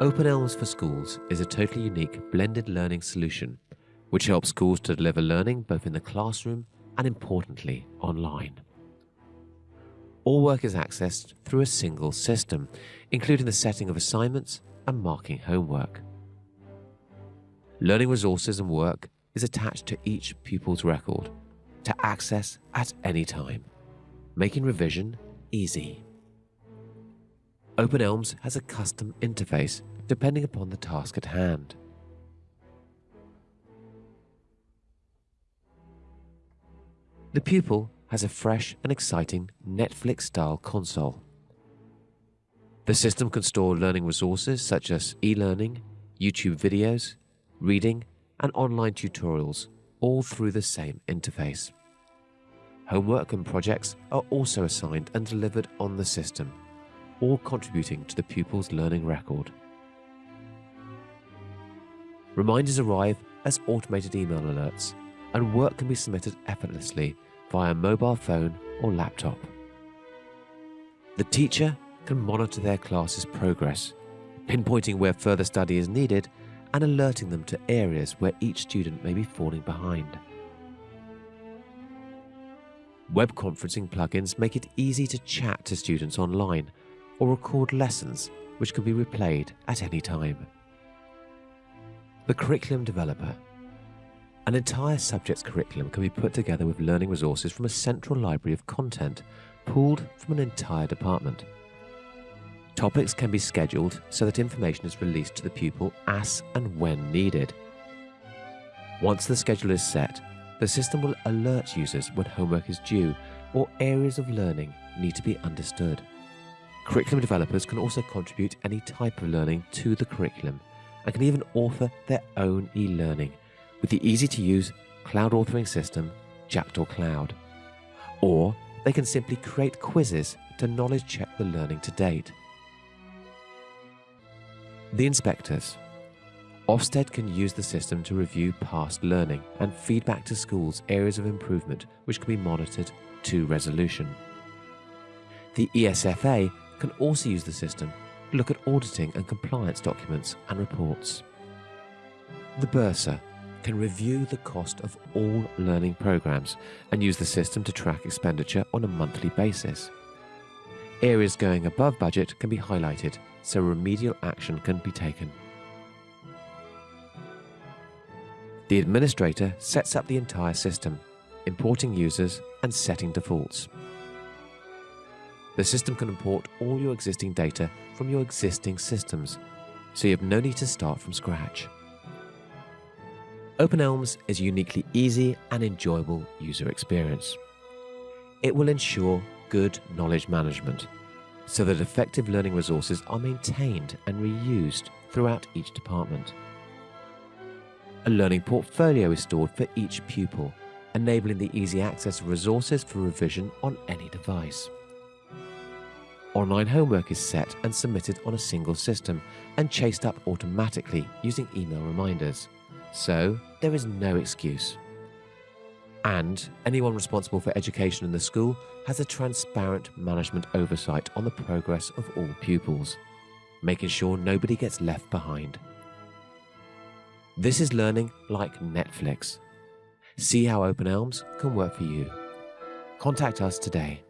Open Elms for Schools is a totally unique blended learning solution which helps schools to deliver learning both in the classroom and importantly online. All work is accessed through a single system, including the setting of assignments and marking homework. Learning resources and work is attached to each pupil's record to access at any time, making revision easy. Open Elms has a custom interface depending upon the task at hand. The pupil has a fresh and exciting Netflix style console. The system can store learning resources such as e learning, YouTube videos, reading, and online tutorials all through the same interface. Homework and projects are also assigned and delivered on the system, all contributing to the pupil's learning record. Reminders arrive as automated email alerts, and work can be submitted effortlessly via mobile phone or laptop. The teacher can monitor their class's progress, pinpointing where further study is needed and alerting them to areas where each student may be falling behind. Web conferencing plugins make it easy to chat to students online or record lessons which can be replayed at any time. The Curriculum Developer An entire subject's curriculum can be put together with learning resources from a central library of content pooled from an entire department. Topics can be scheduled so that information is released to the pupil as and when needed. Once the schedule is set, the system will alert users when homework is due or areas of learning need to be understood. Curriculum developers can also contribute any type of learning to the curriculum and can even author their own e learning with the easy to use cloud authoring system Jackdaw Cloud. Or they can simply create quizzes to knowledge check the learning to date. The inspectors. Ofsted can use the system to review past learning and feedback to schools areas of improvement which can be monitored to resolution. The ESFA can also use the system to look at auditing and compliance documents and reports. The Bursar can review the cost of all learning programs and use the system to track expenditure on a monthly basis. Areas going above budget can be highlighted so remedial action can be taken. The administrator sets up the entire system, importing users and setting defaults. The system can import all your existing data from your existing systems, so you have no need to start from scratch. OpenElms is a uniquely easy and enjoyable user experience. It will ensure good knowledge management so that effective learning resources are maintained and reused throughout each department. A learning portfolio is stored for each pupil, enabling the easy access of resources for revision on any device. Online homework is set and submitted on a single system and chased up automatically using email reminders, so there is no excuse. And anyone responsible for education in the school has a transparent management oversight on the progress of all pupils, making sure nobody gets left behind. This is learning like Netflix. See how Open Elms can work for you. Contact us today.